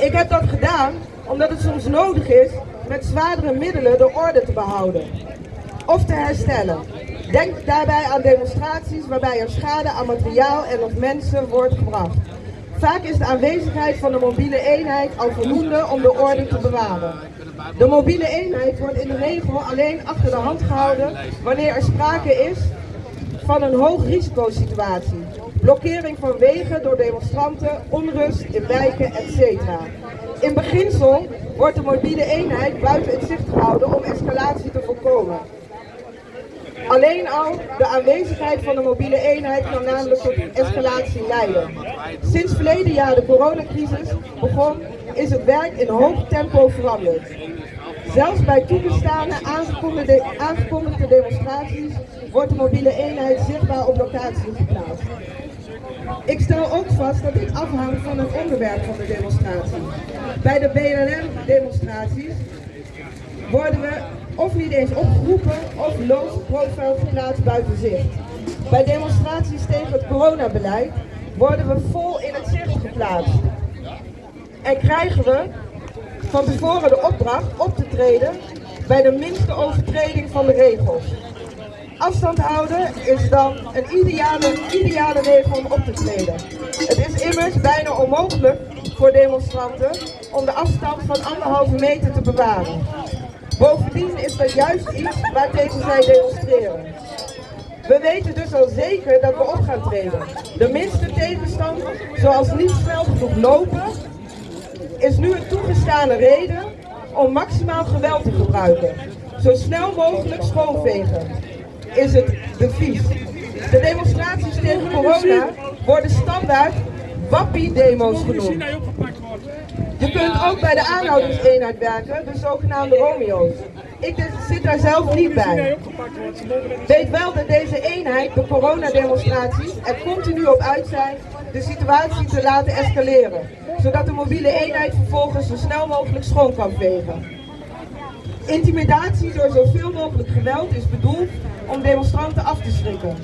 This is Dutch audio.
Ik heb dat gedaan omdat het soms nodig is met zwaardere middelen de orde te behouden of te herstellen. Denk daarbij aan demonstraties waarbij er schade aan materiaal en of mensen wordt gebracht. Vaak is de aanwezigheid van de mobiele eenheid al voldoende om de orde te bewaren. De mobiele eenheid wordt in de regel alleen achter de hand gehouden wanneer er sprake is van een hoog risicosituatie. Blokkering van wegen door demonstranten, onrust in wijken, etc. In beginsel wordt de mobiele eenheid buiten het zicht gehouden om escalatie te voorkomen. Alleen al de aanwezigheid van de mobiele eenheid kan namelijk tot escalatie leiden. Sinds verleden jaar de coronacrisis begon, is het werk in hoog tempo veranderd. Zelfs bij toegestane aangekondigde, demonstraties wordt de mobiele eenheid zichtbaar op locatie geplaatst. Ik stel ook vast dat dit afhangt van het onderwerp van de demonstratie. Bij de BLM-demonstraties worden we of niet eens opgeroepen of low profile geplaatst buiten zicht. Bij demonstraties tegen het coronabeleid worden we vol in het zicht geplaatst. En krijgen we van tevoren de opdracht op te treden bij de minste overtreding van de regels. Afstand houden is dan een ideale, ideale regel om op te treden. Het is immers bijna onmogelijk voor demonstranten om de afstand van anderhalve meter te bewaren. Bovendien is dat juist iets waartegen zij demonstreren. We weten dus al zeker dat we op gaan treden. De minste tegenstand, zoals niet snel genoeg lopen, is nu een toegestane reden om maximaal geweld te gebruiken. Zo snel mogelijk schoonvegen is het devies. De demonstraties tegen corona worden standaard wappie-demo's genoemd. Je kunt ook bij de aanhoudingseenheid werken, de zogenaamde Romeo's. Ik zit daar zelf niet bij. Weet wel dat deze eenheid, de coronademonstraties, er continu op uit de situatie te laten escaleren. Zodat de mobiele eenheid vervolgens zo snel mogelijk schoon kan vegen. Intimidatie door zoveel mogelijk geweld is bedoeld om demonstranten af te schrikken.